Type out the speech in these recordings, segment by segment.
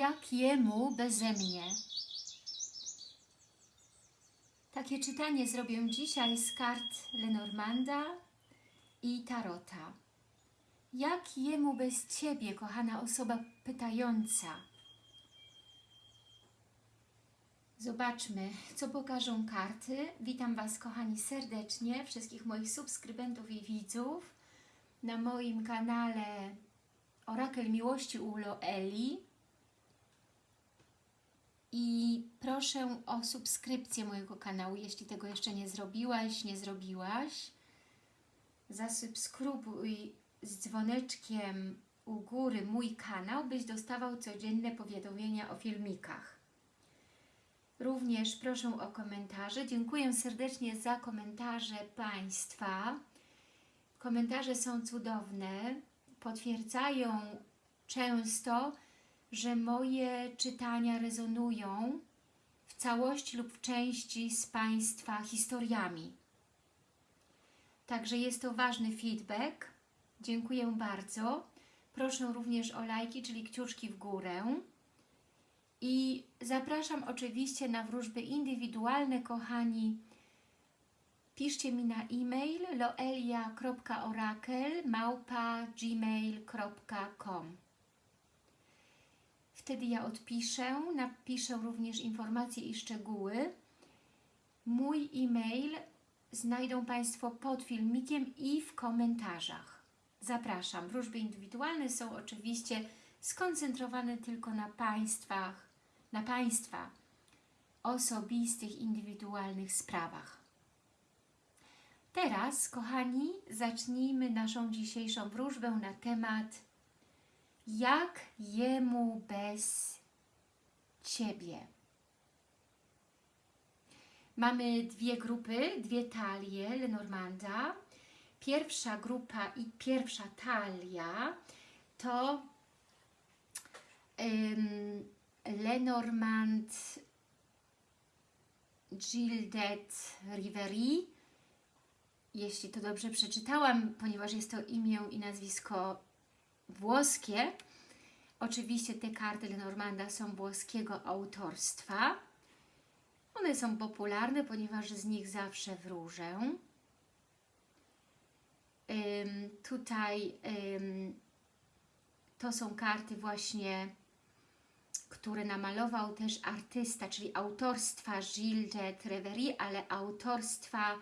jak jemu beze mnie. Takie czytanie zrobię dzisiaj z kart Lenormanda i Tarota. Jak jemu bez Ciebie, kochana osoba pytająca? Zobaczmy, co pokażą karty. Witam Was, kochani, serdecznie, wszystkich moich subskrybentów i widzów na moim kanale Orakel Miłości u Loeli. I proszę o subskrypcję mojego kanału, jeśli tego jeszcze nie zrobiłaś, nie zrobiłaś. Zasubskrybuj z dzwoneczkiem u góry mój kanał, byś dostawał codzienne powiadomienia o filmikach. Również proszę o komentarze. Dziękuję serdecznie za komentarze Państwa. Komentarze są cudowne, potwierdzają często, że moje czytania rezonują w całości lub w części z Państwa historiami. Także jest to ważny feedback. Dziękuję bardzo. Proszę również o lajki, czyli kciuczki w górę. I zapraszam oczywiście na wróżby indywidualne, kochani. Piszcie mi na e-mail loelia.orakel.gmail.com Wtedy ja odpiszę, napiszę również informacje i szczegóły. Mój e-mail znajdą Państwo pod filmikiem i w komentarzach. Zapraszam. Wróżby indywidualne są oczywiście skoncentrowane tylko na Państwach, na Państwa osobistych, indywidualnych sprawach. Teraz, kochani, zacznijmy naszą dzisiejszą wróżbę na temat jak jemu bez Ciebie. Mamy dwie grupy, dwie talie Lenormanda. Pierwsza grupa i pierwsza talia to um, Lenormand Gildet Riveri. Jeśli to dobrze przeczytałam, ponieważ jest to imię i nazwisko włoskie. Oczywiście te karty Lenormanda są włoskiego autorstwa. One są popularne, ponieważ z nich zawsze wróżę. Um, tutaj um, to są karty właśnie, które namalował też artysta, czyli autorstwa Gilles de Treveri, ale autorstwa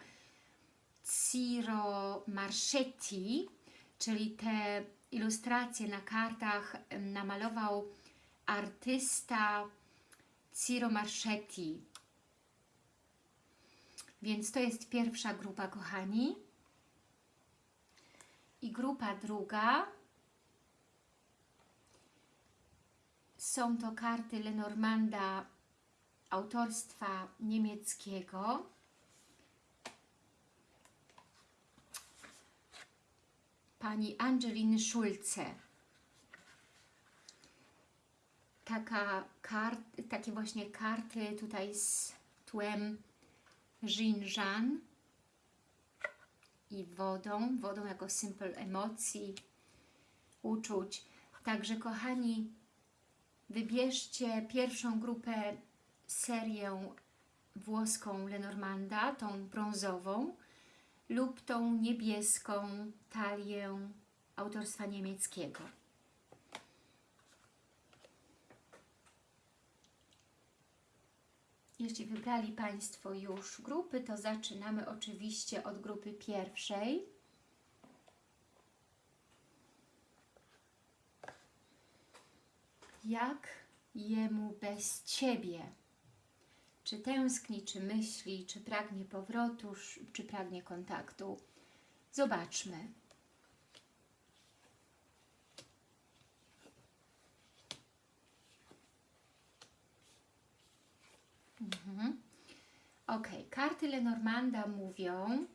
Ciro Marchetti, czyli te ilustracje na kartach namalował artysta Ciro Marchetti. Więc to jest pierwsza grupa, kochani. I grupa druga są to karty Lenormanda autorstwa niemieckiego. Pani Angeliny Schulze. Taka kart, takie właśnie karty tutaj z tłem Jean i wodą, wodą jako symbol emocji, uczuć. Także kochani, wybierzcie pierwszą grupę, serię włoską Lenormanda, tą brązową, lub tą niebieską talię autorstwa niemieckiego. Jeśli wybrali Państwo już grupy, to zaczynamy oczywiście od grupy pierwszej. Jak jemu bez Ciebie? Czy tęskni, czy myśli, czy pragnie powrotu, czy pragnie kontaktu. Zobaczmy. Mhm. Ok, karty Lenormanda mówią,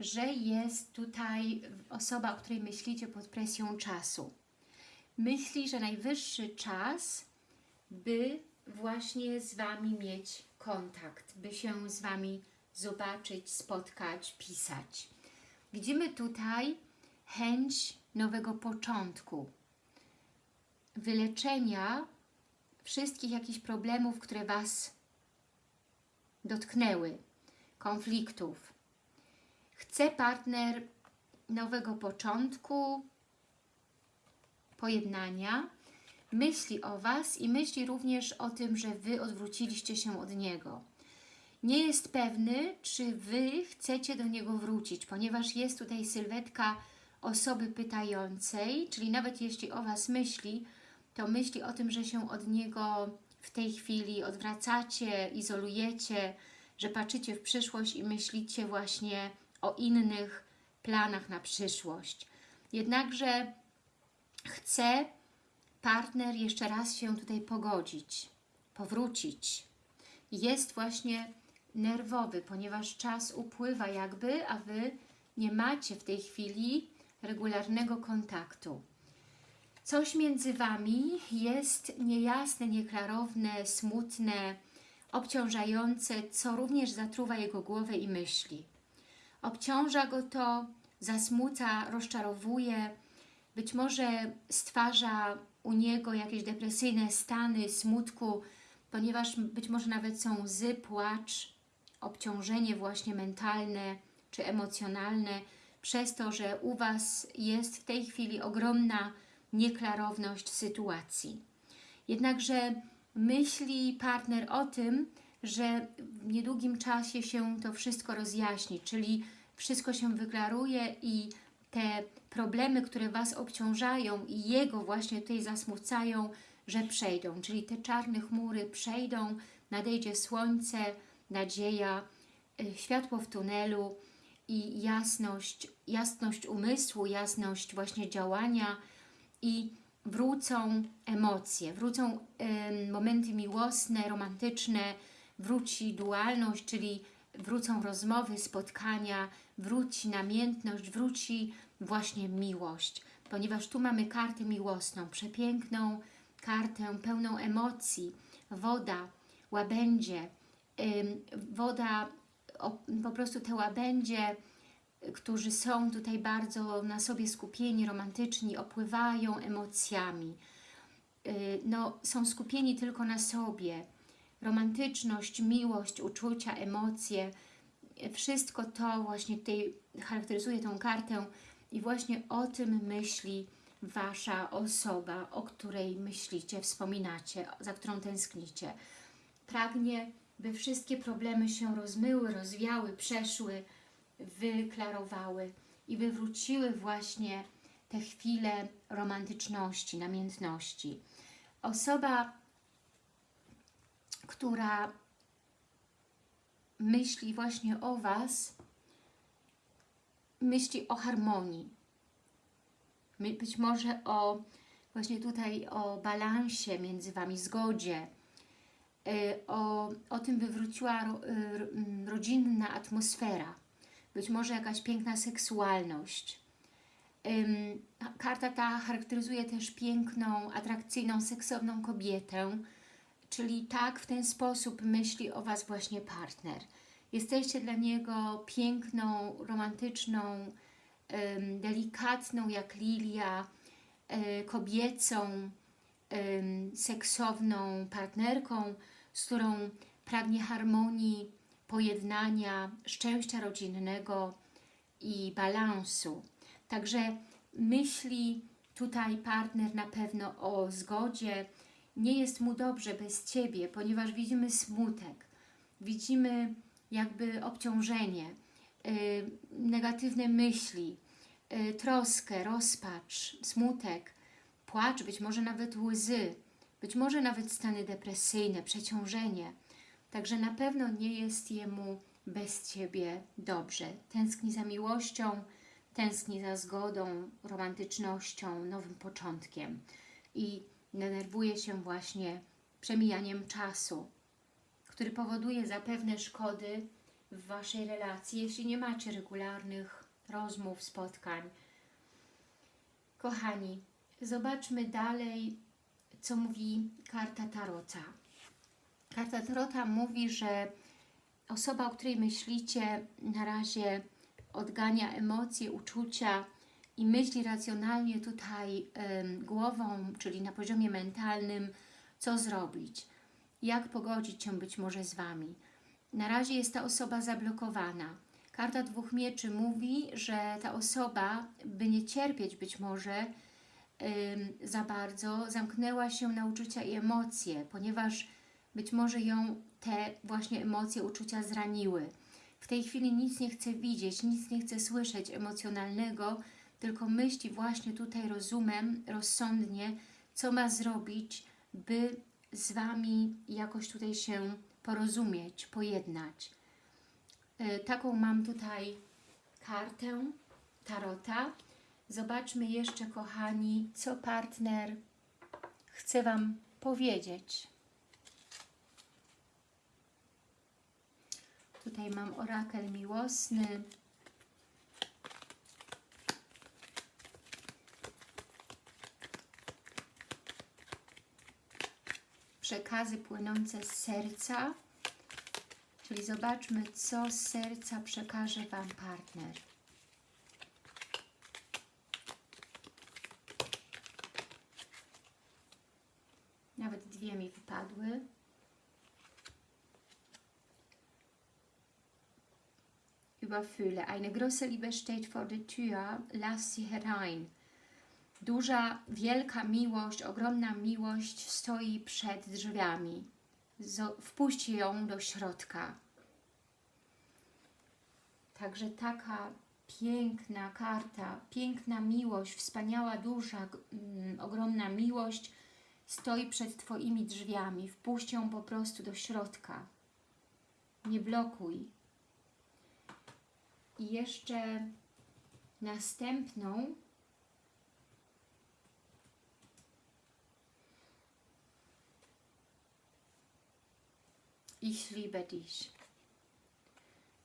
że jest tutaj osoba, o której myślicie pod presją czasu. Myśli, że najwyższy czas, by właśnie z Wami mieć kontakt, by się z Wami zobaczyć, spotkać, pisać. Widzimy tutaj chęć nowego początku, wyleczenia wszystkich jakichś problemów, które Was dotknęły, konfliktów. Chce partner nowego początku, pojednania, myśli o Was i myśli również o tym, że Wy odwróciliście się od Niego. Nie jest pewny, czy Wy chcecie do Niego wrócić, ponieważ jest tutaj sylwetka osoby pytającej, czyli nawet jeśli o Was myśli, to myśli o tym, że się od Niego w tej chwili odwracacie, izolujecie, że patrzycie w przyszłość i myślicie właśnie o innych planach na przyszłość. Jednakże chce partner jeszcze raz się tutaj pogodzić, powrócić. Jest właśnie nerwowy, ponieważ czas upływa jakby, a Wy nie macie w tej chwili regularnego kontaktu. Coś między Wami jest niejasne, nieklarowne, smutne, obciążające, co również zatruwa jego głowę i myśli. Obciąża go to, zasmuca, rozczarowuje, być może stwarza u niego jakieś depresyjne stany smutku, ponieważ być może nawet są łzy, płacz, obciążenie właśnie mentalne czy emocjonalne, przez to, że u Was jest w tej chwili ogromna nieklarowność sytuacji. Jednakże myśli partner o tym, że w niedługim czasie się to wszystko rozjaśni, czyli wszystko się wyklaruje i te problemy, które Was obciążają i Jego właśnie tutaj zasmucają, że przejdą. Czyli te czarne chmury przejdą, nadejdzie słońce, nadzieja, y, światło w tunelu i jasność, jasność umysłu, jasność właśnie działania i wrócą emocje, wrócą y, momenty miłosne, romantyczne, wróci dualność, czyli wrócą rozmowy, spotkania, wróci namiętność, wróci właśnie miłość, ponieważ tu mamy kartę miłosną, przepiękną kartę pełną emocji, woda, łabędzie, woda, po prostu te łabędzie, którzy są tutaj bardzo na sobie skupieni, romantyczni, opływają emocjami. Y, no, są skupieni tylko na sobie. Romantyczność, miłość, uczucia, emocje, wszystko to właśnie tutaj charakteryzuje tą kartę i właśnie o tym myśli Wasza osoba, o której myślicie, wspominacie, za którą tęsknicie. Pragnie, by wszystkie problemy się rozmyły, rozwiały, przeszły, wyklarowały i wywróciły właśnie te chwile romantyczności, namiętności. Osoba, która myśli właśnie o Was, myśli o harmonii. Być może o właśnie tutaj o balansie między Wami, zgodzie, y, o, o tym wywróciła y, mm, rodzinna atmosfera, być może jakaś piękna seksualność. Karta ta charakteryzuje też piękną, atrakcyjną, seksowną kobietę, czyli tak w ten sposób myśli o Was właśnie partner. Jesteście dla niego piękną, romantyczną, delikatną jak lilia, e, kobiecą, seksowną partnerką, z którą pragnie harmonii, pojednania, szczęścia rodzinnego i balansu. Także myśli tutaj partner na pewno o zgodzie. Nie jest mu dobrze bez Ciebie, ponieważ widzimy smutek, widzimy jakby obciążenie, y, negatywne myśli, y, troskę, rozpacz, smutek, płacz, być może nawet łzy, być może nawet stany depresyjne, przeciążenie. Także na pewno nie jest jemu bez Ciebie dobrze. Tęskni za miłością, tęskni za zgodą, romantycznością, nowym początkiem i denerwuje się właśnie przemijaniem czasu, który powoduje zapewne szkody w Waszej relacji, jeśli nie macie regularnych rozmów, spotkań. Kochani, zobaczmy dalej, co mówi karta Tarota. Karta Tarota mówi, że osoba, o której myślicie, na razie odgania emocje, uczucia i myśli racjonalnie tutaj głową, czyli na poziomie mentalnym, co zrobić, jak pogodzić się być może z Wami. Na razie jest ta osoba zablokowana. Karta dwóch mieczy mówi, że ta osoba, by nie cierpieć być może za bardzo, zamknęła się na uczucia i emocje, ponieważ być może ją te właśnie emocje, uczucia zraniły. W tej chwili nic nie chce widzieć, nic nie chce słyszeć emocjonalnego, tylko myśli właśnie tutaj rozumem, rozsądnie, co ma zrobić, by z Wami jakoś tutaj się porozumieć, pojednać. E, Taką mam tutaj kartę Tarota. Zobaczmy jeszcze, kochani, co partner chce Wam powiedzieć. Tutaj mam orakel miłosny. Przekazy płynące z serca. Czyli zobaczmy, co z serca przekaże Wam partner. Nawet dwie mi wypadły. Überfühle. Eine große Liebe steht vor der Tür. Lass sie herein. Duża, wielka miłość, ogromna miłość stoi przed drzwiami. Wpuść ją do środka. Także taka piękna karta, piękna miłość, wspaniała, duża, mm, ogromna miłość stoi przed Twoimi drzwiami. Wpuść ją po prostu do środka. Nie blokuj. I jeszcze następną Ich liebe dich.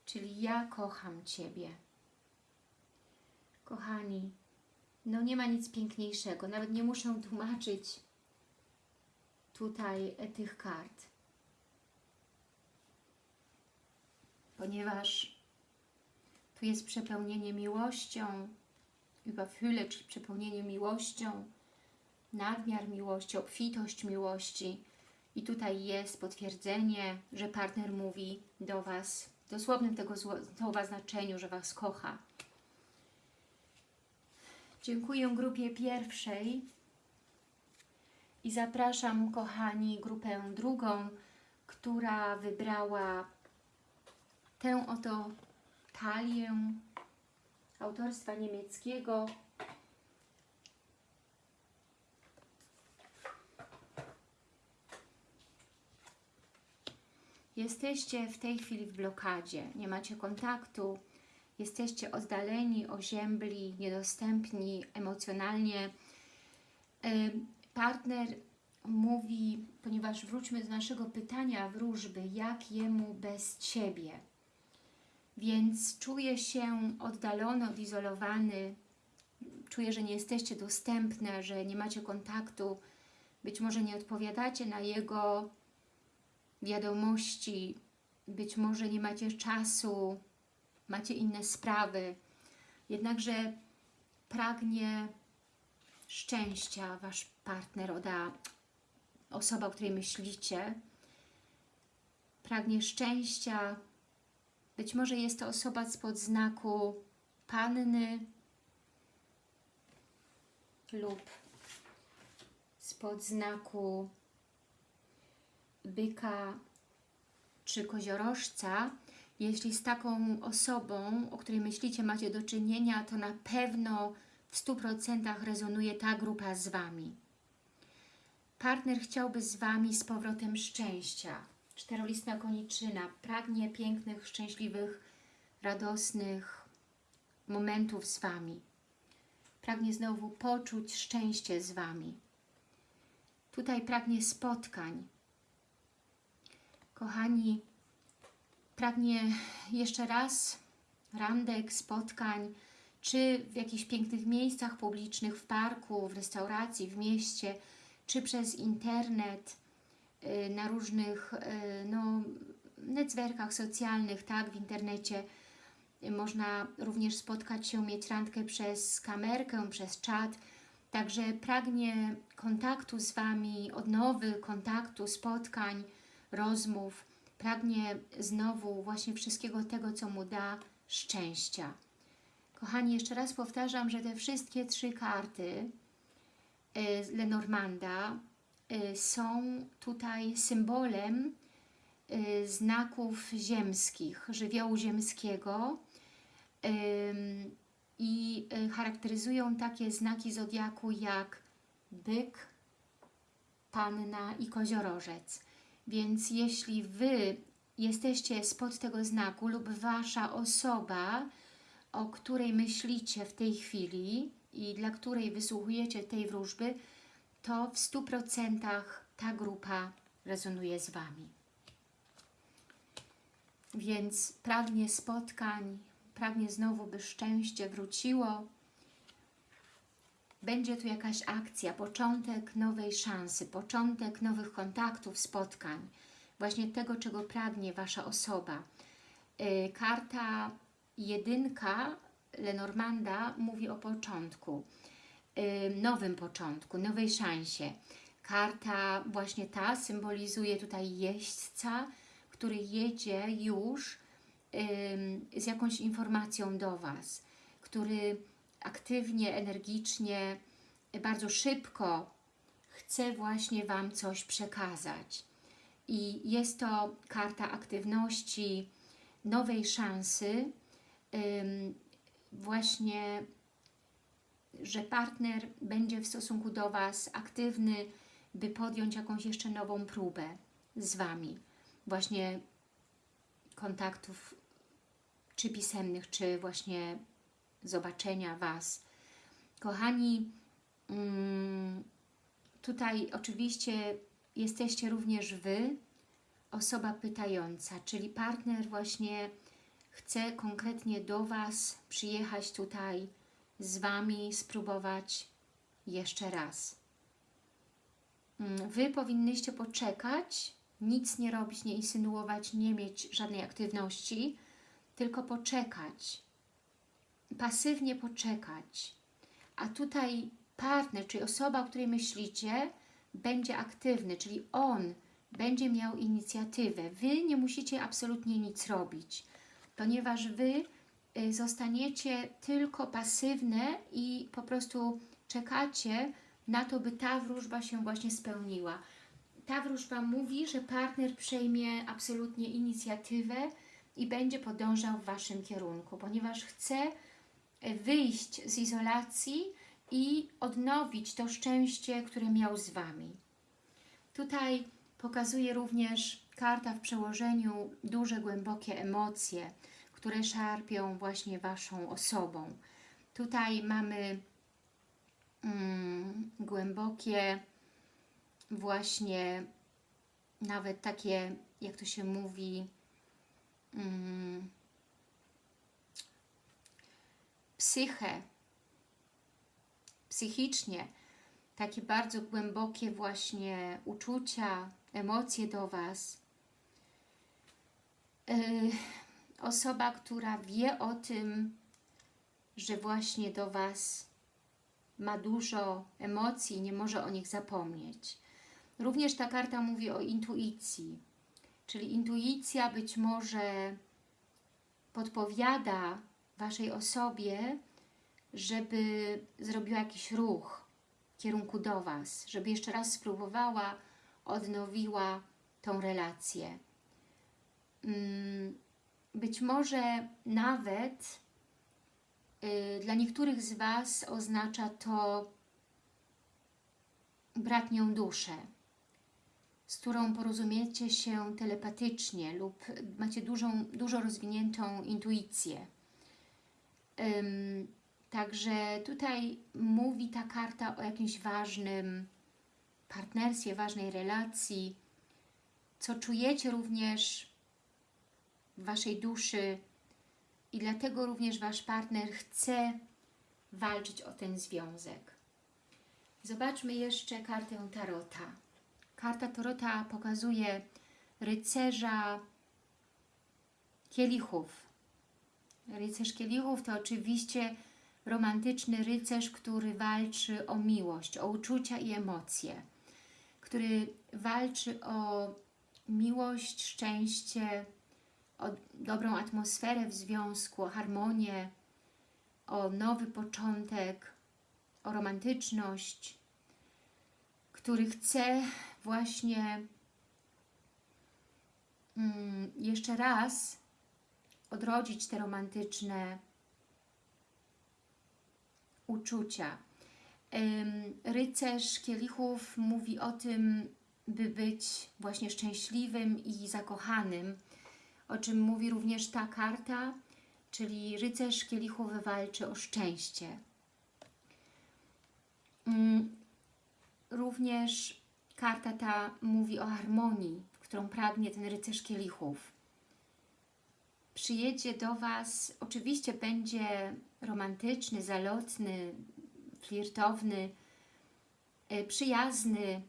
Czyli ja kocham Ciebie. Kochani, no nie ma nic piękniejszego. Nawet nie muszę tłumaczyć tutaj tych kart. Ponieważ tu jest przepełnienie miłością, überfülle, czyli przepełnienie miłością, nadmiar miłości, obfitość miłości. I tutaj jest potwierdzenie, że partner mówi do Was w dosłownym tego słowa znaczeniu, że Was kocha. Dziękuję grupie pierwszej i zapraszam, kochani, grupę drugą, która wybrała tę oto talię autorstwa niemieckiego Jesteście w tej chwili w blokadzie, nie macie kontaktu, jesteście oddaleni, oziębli, niedostępni emocjonalnie. Partner mówi, ponieważ wróćmy do naszego pytania wróżby, jak jemu bez Ciebie. Więc czuje się oddalony, odizolowany, czuje, że nie jesteście dostępne, że nie macie kontaktu, być może nie odpowiadacie na jego wiadomości, być może nie macie czasu, macie inne sprawy, jednakże pragnie szczęścia Wasz partner, oda osoba, o której myślicie, pragnie szczęścia, być może jest to osoba spod znaku Panny lub spod znaku byka czy koziorożca, jeśli z taką osobą, o której myślicie, macie do czynienia, to na pewno w 100% rezonuje ta grupa z Wami. Partner chciałby z Wami z powrotem szczęścia. Czterolistna koniczyna pragnie pięknych, szczęśliwych, radosnych momentów z Wami. Pragnie znowu poczuć szczęście z Wami. Tutaj pragnie spotkań, Kochani, pragnie jeszcze raz randek, spotkań, czy w jakichś pięknych miejscach publicznych, w parku, w restauracji, w mieście, czy przez internet, y, na różnych y, no, netwerkach socjalnych, tak, w internecie. Można również spotkać się, mieć randkę przez kamerkę, przez czat. Także pragnie kontaktu z Wami, odnowy kontaktu, spotkań, rozmów. Pragnie znowu właśnie wszystkiego tego, co Mu da szczęścia. Kochani, jeszcze raz powtarzam, że te wszystkie trzy karty y, Lenormanda y, są tutaj symbolem y, znaków ziemskich, żywiołu ziemskiego i charakteryzują takie znaki zodiaku jak byk, panna i koziorożec. Więc jeśli Wy jesteście spod tego znaku lub Wasza osoba, o której myślicie w tej chwili i dla której wysłuchujecie tej wróżby, to w 100% ta grupa rezonuje z Wami. Więc pragnie spotkań, pragnie znowu, by szczęście wróciło. Będzie tu jakaś akcja, początek nowej szansy, początek nowych kontaktów, spotkań. Właśnie tego, czego pragnie Wasza osoba. Yy, karta jedynka Lenormanda mówi o początku, yy, nowym początku, nowej szansie. Karta właśnie ta symbolizuje tutaj jeźdźca, który jedzie już z jakąś informacją do Was, który aktywnie, energicznie, bardzo szybko chce właśnie Wam coś przekazać. I jest to karta aktywności, nowej szansy, właśnie, że partner będzie w stosunku do Was aktywny, by podjąć jakąś jeszcze nową próbę z Wami. Właśnie kontaktów czy pisemnych, czy właśnie zobaczenia Was. Kochani, mm, tutaj oczywiście jesteście również Wy, osoba pytająca, czyli partner właśnie chce konkretnie do Was przyjechać tutaj z Wami, spróbować jeszcze raz. Mm, wy powinnyście poczekać, nic nie robić, nie insynuować, nie mieć żadnej aktywności, tylko poczekać, pasywnie poczekać. A tutaj partner, czyli osoba, o której myślicie, będzie aktywny, czyli on będzie miał inicjatywę. Wy nie musicie absolutnie nic robić, ponieważ Wy y, zostaniecie tylko pasywne i po prostu czekacie na to, by ta wróżba się właśnie spełniła. Ta wróżba mówi, że partner przejmie absolutnie inicjatywę, i będzie podążał w Waszym kierunku, ponieważ chce wyjść z izolacji i odnowić to szczęście, które miał z Wami. Tutaj pokazuje również karta w przełożeniu duże, głębokie emocje, które szarpią właśnie Waszą osobą. Tutaj mamy mm, głębokie właśnie nawet takie, jak to się mówi, mm, psychę, psychicznie, takie bardzo głębokie właśnie uczucia, emocje do Was. Yy, osoba, która wie o tym, że właśnie do Was ma dużo emocji, nie może o nich zapomnieć. Również ta karta mówi o intuicji, Czyli intuicja być może podpowiada Waszej osobie, żeby zrobiła jakiś ruch w kierunku do Was, żeby jeszcze raz spróbowała, odnowiła tą relację. Mm, być może nawet y, dla niektórych z Was oznacza to bratnią duszę, z którą porozumiecie się telepatycznie lub macie dużą, dużo rozwiniętą intuicję. Także tutaj mówi ta karta o jakimś ważnym partnerstwie, ważnej relacji, co czujecie również w Waszej duszy i dlatego również Wasz partner chce walczyć o ten związek. Zobaczmy jeszcze kartę Tarota. Karta Torota pokazuje rycerza kielichów. Rycerz kielichów to oczywiście romantyczny rycerz, który walczy o miłość, o uczucia i emocje, który walczy o miłość, szczęście, o dobrą atmosferę w związku, o harmonię, o nowy początek, o romantyczność, który chce właśnie mm, jeszcze raz odrodzić te romantyczne uczucia. Rycerz kielichów mówi o tym, by być właśnie szczęśliwym i zakochanym, o czym mówi również ta karta, czyli rycerz kielichów walczy o szczęście. Również karta ta mówi o harmonii, którą pragnie ten rycerz kielichów. Przyjedzie do Was, oczywiście będzie romantyczny, zalotny, flirtowny, e, przyjazny.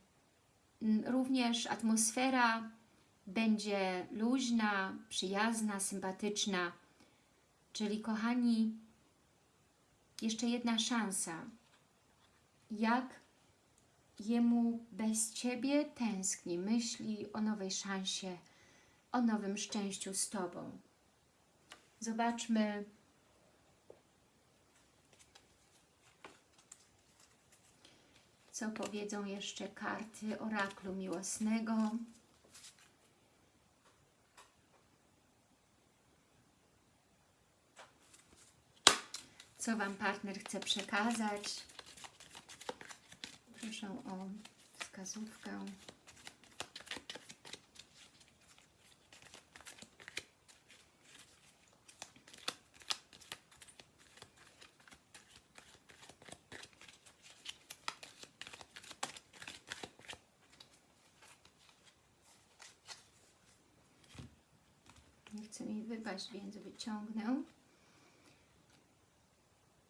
Również atmosfera będzie luźna, przyjazna, sympatyczna. Czyli kochani, jeszcze jedna szansa. Jak jemu bez Ciebie tęskni, myśli o nowej szansie, o nowym szczęściu z Tobą. Zobaczmy, co powiedzą jeszcze karty oraklu miłosnego. Co Wam partner chce przekazać. Proszę o wskazówkę. Nie chce mi wypaść, więc wyciągnę.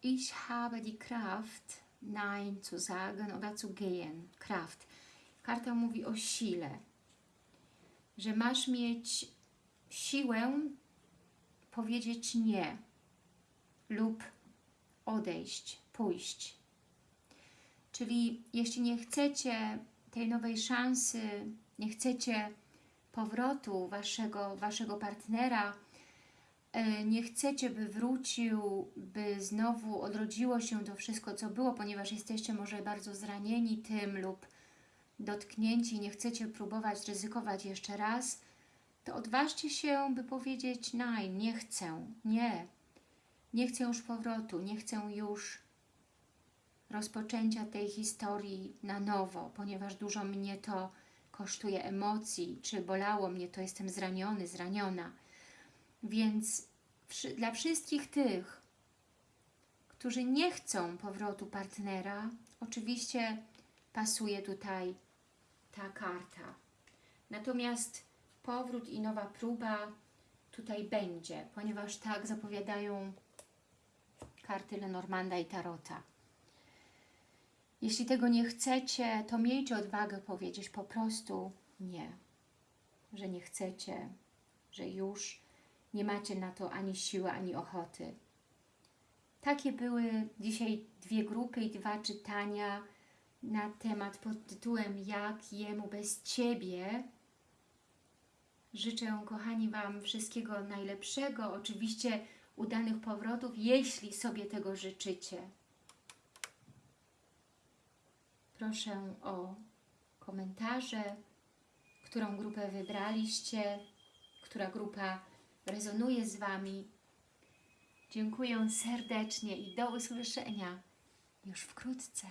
Ich habe die Kraft, Nein zu sagen oder zu gehen. Kraft. Karta mówi o sile. Że masz mieć siłę powiedzieć nie lub odejść, pójść. Czyli jeśli nie chcecie tej nowej szansy, nie chcecie powrotu waszego, waszego partnera, nie chcecie, by wrócił, by znowu odrodziło się to wszystko, co było, ponieważ jesteście może bardzo zranieni tym lub dotknięci, nie chcecie próbować ryzykować jeszcze raz, to odważcie się, by powiedzieć nein, nie chcę, nie, nie chcę już powrotu, nie chcę już rozpoczęcia tej historii na nowo, ponieważ dużo mnie to kosztuje emocji, czy bolało mnie to, jestem zraniony, zraniona. Więc dla wszystkich tych, którzy nie chcą powrotu partnera, oczywiście pasuje tutaj ta karta. Natomiast powrót i nowa próba tutaj będzie, ponieważ tak zapowiadają karty Lenormanda i Tarota. Jeśli tego nie chcecie, to miejcie odwagę powiedzieć po prostu nie, że nie chcecie, że już nie macie na to ani siły, ani ochoty. Takie były dzisiaj dwie grupy i dwa czytania na temat pod tytułem Jak jemu bez Ciebie. Życzę, kochani, Wam wszystkiego najlepszego, oczywiście udanych powrotów, jeśli sobie tego życzycie. Proszę o komentarze, którą grupę wybraliście, która grupa rezonuje z Wami. Dziękuję serdecznie i do usłyszenia już wkrótce.